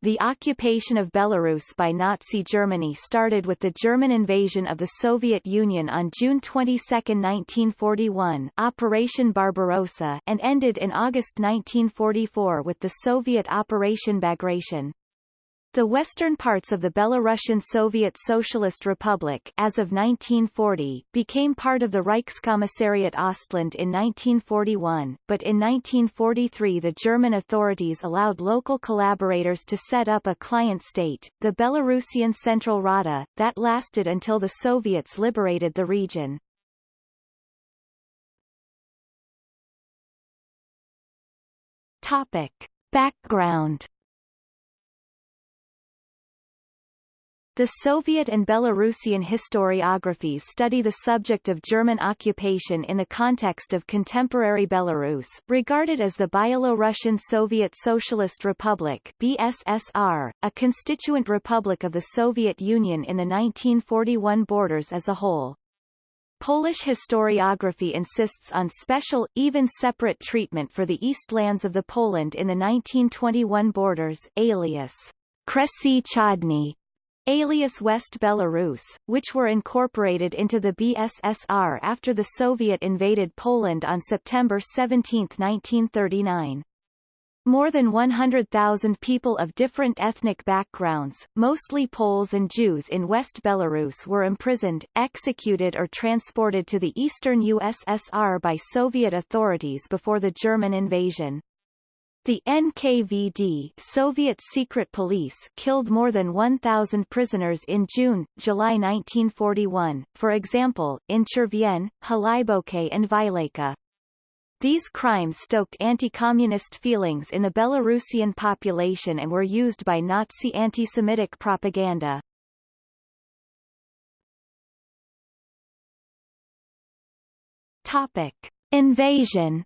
the occupation of Belarus by Nazi Germany started with the German invasion of the Soviet Union on June 22, 1941 Operation Barbarossa and ended in August 1944 with the Soviet Operation Bagration. The western parts of the Belarusian Soviet Socialist Republic as of 1940 became part of the Reichskommissariat Ostland in 1941, but in 1943 the German authorities allowed local collaborators to set up a client state, the Belarusian Central Rada, that lasted until the Soviets liberated the region. Topic. Background The Soviet and Belarusian historiographies study the subject of German occupation in the context of contemporary Belarus, regarded as the Byelorussian Soviet Socialist Republic BSSR, a constituent republic of the Soviet Union in the 1941 borders as a whole. Polish historiography insists on special, even separate treatment for the east lands of the Poland in the 1921 borders, alias Kresy Wschodnie, alias West Belarus, which were incorporated into the BSSR after the Soviet invaded Poland on September 17, 1939. More than 100,000 people of different ethnic backgrounds, mostly Poles and Jews in West Belarus were imprisoned, executed or transported to the eastern USSR by Soviet authorities before the German invasion. The NKVD Soviet secret police killed more than 1,000 prisoners in June, July 1941, for example, in Chervyen, Hlyboke and Vileka. These crimes stoked anti-communist feelings in the Belarusian population and were used by Nazi anti-Semitic propaganda. Topic. Invasion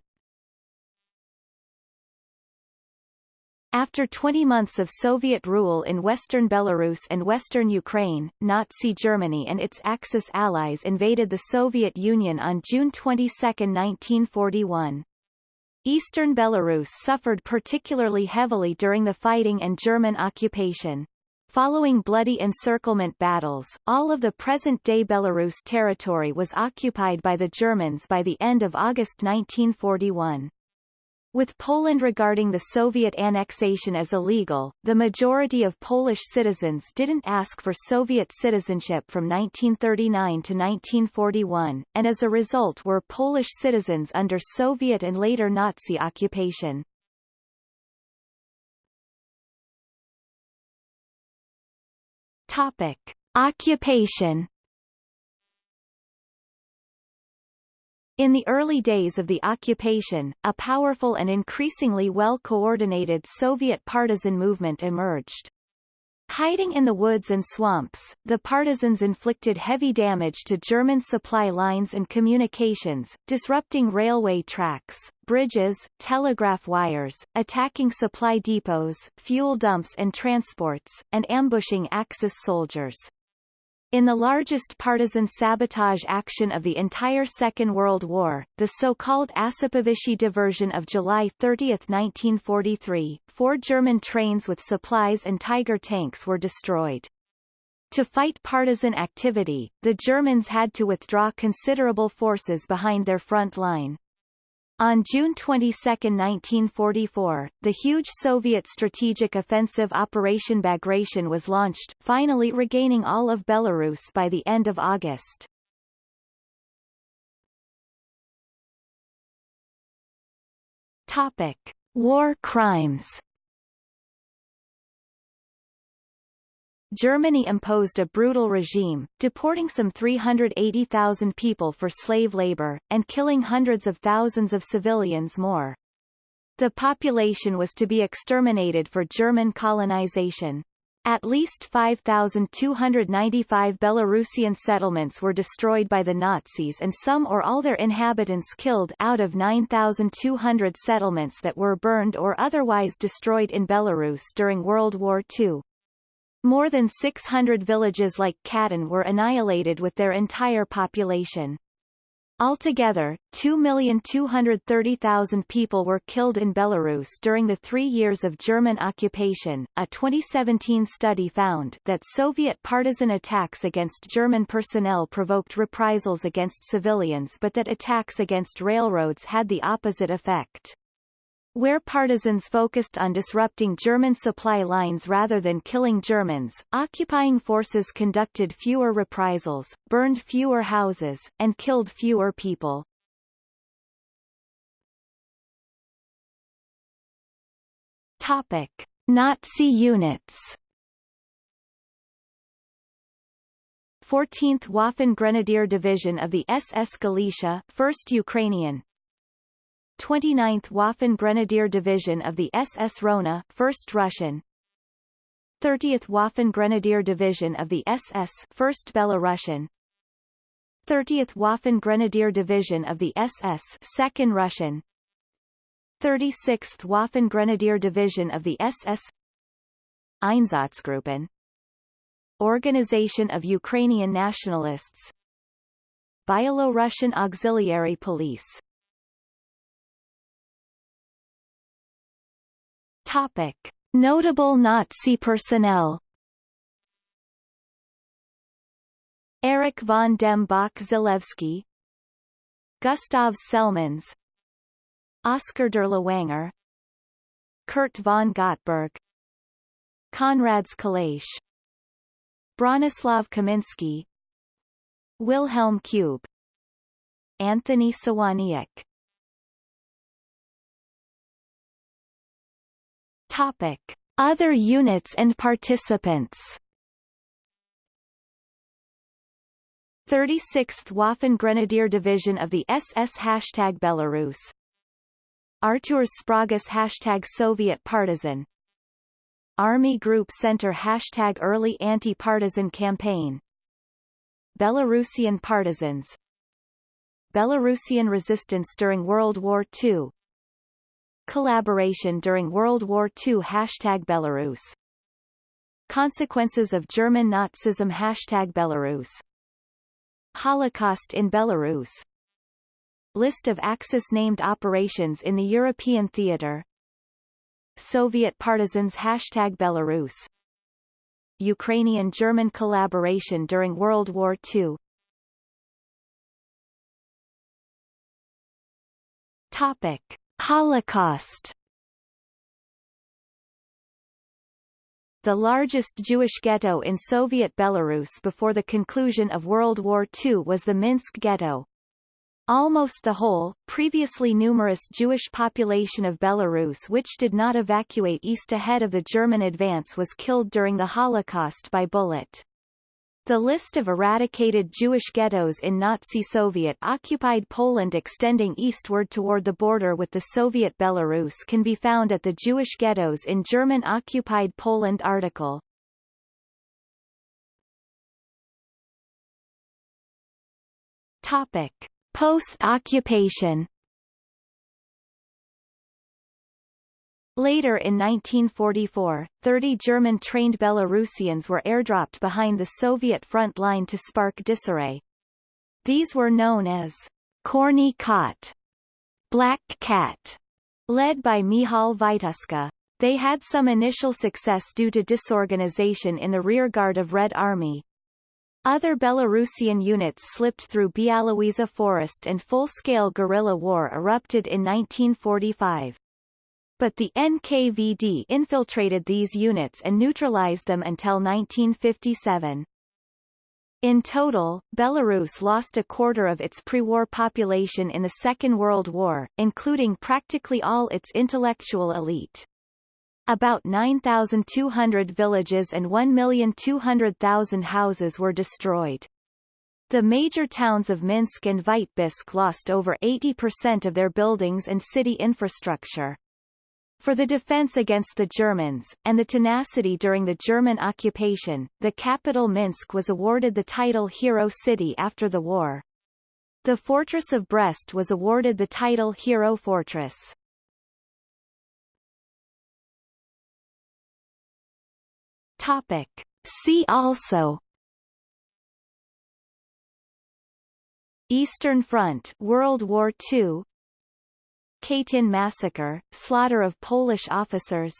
After 20 months of Soviet rule in western Belarus and western Ukraine, Nazi Germany and its Axis allies invaded the Soviet Union on June 22, 1941. Eastern Belarus suffered particularly heavily during the fighting and German occupation. Following bloody encirclement battles, all of the present-day Belarus territory was occupied by the Germans by the end of August 1941. With Poland regarding the Soviet annexation as illegal, the majority of Polish citizens didn't ask for Soviet citizenship from 1939 to 1941, and as a result were Polish citizens under Soviet and later Nazi occupation. Topic. Occupation In the early days of the occupation, a powerful and increasingly well-coordinated Soviet partisan movement emerged. Hiding in the woods and swamps, the partisans inflicted heavy damage to German supply lines and communications, disrupting railway tracks, bridges, telegraph wires, attacking supply depots, fuel dumps and transports, and ambushing Axis soldiers. In the largest partisan sabotage action of the entire Second World War, the so-called Ossipovichi diversion of July 30, 1943, four German trains with supplies and Tiger tanks were destroyed. To fight partisan activity, the Germans had to withdraw considerable forces behind their front line. On June 22, 1944, the huge Soviet strategic offensive Operation Bagration was launched, finally regaining all of Belarus by the end of August. Topic. War crimes Germany imposed a brutal regime, deporting some 380,000 people for slave labor, and killing hundreds of thousands of civilians more. The population was to be exterminated for German colonization. At least 5,295 Belarusian settlements were destroyed by the Nazis and some or all their inhabitants killed out of 9,200 settlements that were burned or otherwise destroyed in Belarus during World War II. More than 600 villages like Khatyn were annihilated with their entire population. Altogether, 2,230,000 people were killed in Belarus during the three years of German occupation. A 2017 study found that Soviet partisan attacks against German personnel provoked reprisals against civilians but that attacks against railroads had the opposite effect. Where partisans focused on disrupting German supply lines rather than killing Germans, occupying forces conducted fewer reprisals, burned fewer houses, and killed fewer people. Topic. Nazi units 14th Waffen Grenadier Division of the SS Galicia 1st Ukrainian 29th Waffen Grenadier Division of the SS Rona 1st Russian. 30th Waffen Grenadier Division of the SS 1st Belarusian. 30th Waffen Grenadier Division of the SS 2nd Russian. 36th Waffen Grenadier Division of the SS Einsatzgruppen. Organization of Ukrainian Nationalists. Byelorussian Auxiliary Police Topic. Notable Nazi personnel. Erich von dem Bach Zelewski Gustav Selmans. Oskar Dirlewanger Kurt von Gottberg. Konrads Kalash Bronislav Kaminsky Wilhelm Kube Anthony Sawoniuk Topic. Other units and participants. 36th Waffen Grenadier Division of the SS Hashtag Belarus. Artur Sprogis Hashtag Soviet Partisan. Army Group Center Hashtag Early Anti-Partisan Campaign. Belarusian Partisans. Belarusian resistance during World War II Collaboration during World War II Hashtag Belarus. Consequences of German Nazism. Hashtag Belarus. Holocaust in Belarus. List of Axis-named operations in the European theater. Soviet partisans. Hashtag Belarus. Ukrainian-German collaboration during World War II Topic Holocaust The largest Jewish ghetto in Soviet Belarus before the conclusion of World War II was the Minsk Ghetto. Almost the whole, previously numerous Jewish population of Belarus which did not evacuate east ahead of the German advance was killed during the Holocaust by bullet. The list of eradicated Jewish ghettos in Nazi Soviet-occupied Poland extending eastward toward the border with the Soviet Belarus can be found at the Jewish Ghettos in German-occupied Poland article. Topic. Post-occupation Later in 1944, 30 German-trained Belarusians were airdropped behind the Soviet front line to spark disarray. These were known as Čorny Kot, Black Cat, led by Mihal Wituska. They had some initial success due to disorganization in the rearguard of Red Army. Other Belarusian units slipped through Białowieża Forest and full-scale guerrilla war erupted in 1945 but the NKVD infiltrated these units and neutralized them until 1957. In total, Belarus lost a quarter of its pre-war population in the Second World War, including practically all its intellectual elite. About 9,200 villages and 1,200,000 houses were destroyed. The major towns of Minsk and Vitebsk lost over 80% of their buildings and city infrastructure. For the defense against the Germans, and the tenacity during the German occupation, the capital Minsk was awarded the title Hero City after the war. The fortress of Brest was awarded the title Hero Fortress. Topic. See also Eastern Front World War II Katyn massacre, slaughter of Polish officers.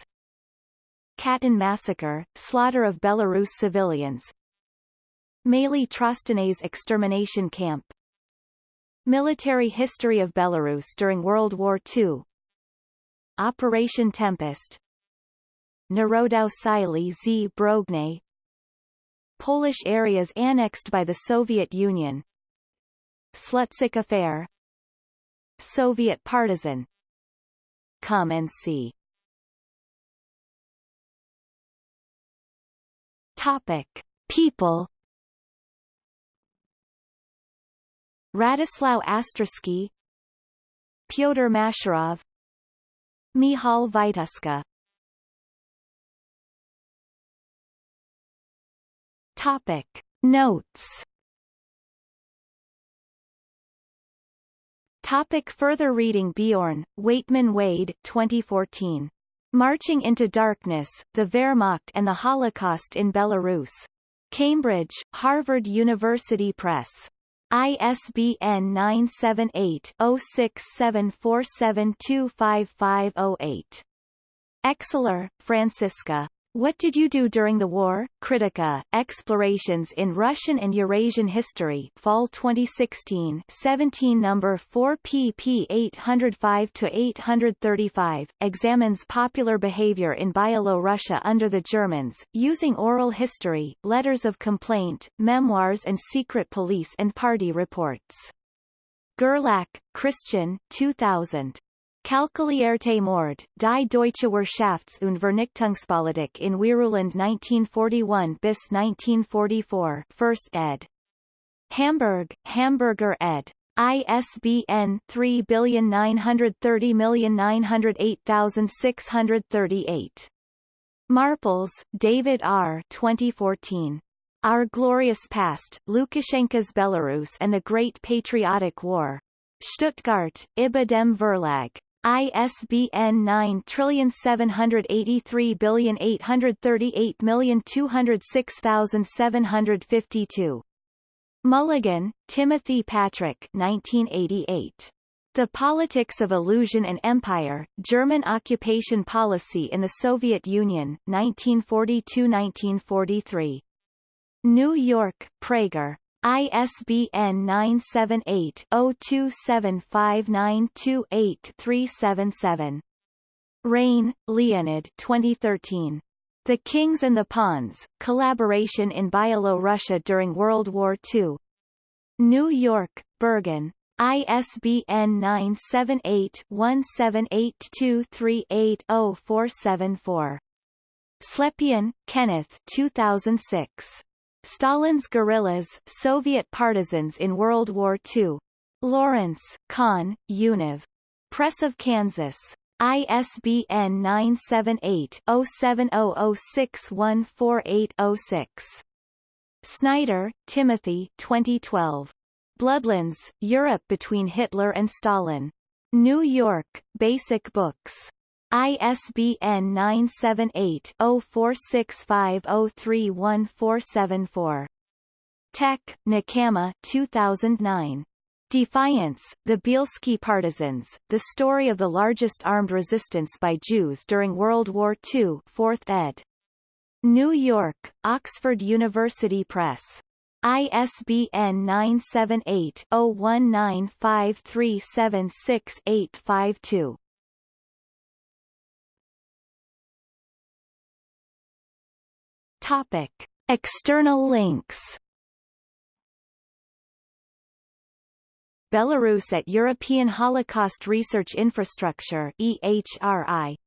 Khatyn massacre, slaughter of Belarus civilians. Maly Trostianets extermination camp. Military history of Belarus during World War II Operation Tempest. Narodow z. Brogny Polish areas annexed by the Soviet Union. Slutsk affair Soviet partisan. Come and see. Topic. People. Radislav Astrosky. Pyotr Masharov. Mihal Wituska Topic. Notes Topic further reading Beorn, Waitman Wade 2014. Marching into Darkness, the Wehrmacht and the Holocaust in Belarus. Cambridge, Harvard University Press. ISBN 978-0674725508. Exeler, Franziska. What Did You Do During the War? Kritika, Explorations in Russian and Eurasian History Fall 2016 17 No. 4 pp 805-835, examines popular behavior in Byelorussia under the Germans, using oral history, letters of complaint, memoirs and secret police and party reports. Gerlach, Christian 2000. Kalkulierte Mord, Die Deutsche Wirtschafts- und Vernichtungspolitik in Weißrussland 1941 bis 1944 First ed. Hamburg, Hamburger ed. ISBN 3930908,638. Marples, David R. 2014. Our Glorious Past, Lukashenko's Belarus and the Great Patriotic War. Stuttgart, ibidem Verlag. ISBN 97838206752. Mulligan, Timothy Patrick 1988. The Politics of Illusion and Empire, German Occupation Policy in the Soviet Union, 1942–1943. New York, Praeger. ISBN 978-0275928377. Rein, Leonid 2013. The Kings and the Pawns, Collaboration in Byelorussia during World War II. New York, Berghahn. ISBN 978-1782380474. Slepyan, Kenneth 2006. Stalin's guerrillas, Soviet partisans in World War II. Lawrence, Kahn, Univ. Press of Kansas. ISBN 978-0700614806. Snyder, Timothy 2012. Bloodlands, Europe between Hitler and Stalin. New York, Basic Books. ISBN 978-0465031474. Tec, Nechama 2009. Defiance, The Bielski Partisans, The Story of the Largest Armed Resistance by Jews During World War II 4th ed. New York, Oxford University Press. ISBN 978 Topic. External links Belarus at European Holocaust Research Infrastructure EHRI